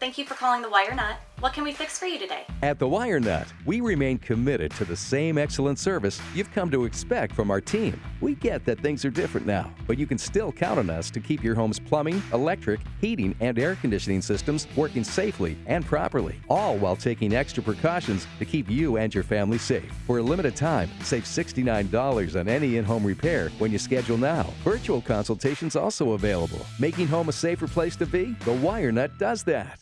Thank you for calling the Wire Nut. What can we fix for you today? At the Wire Nut, we remain committed to the same excellent service you've come to expect from our team. We get that things are different now, but you can still count on us to keep your home's plumbing, electric, heating, and air conditioning systems working safely and properly, all while taking extra precautions to keep you and your family safe. For a limited time, save $69 on any in-home repair when you schedule now. Virtual consultations also available. Making home a safer place to be? The Wire Nut does that.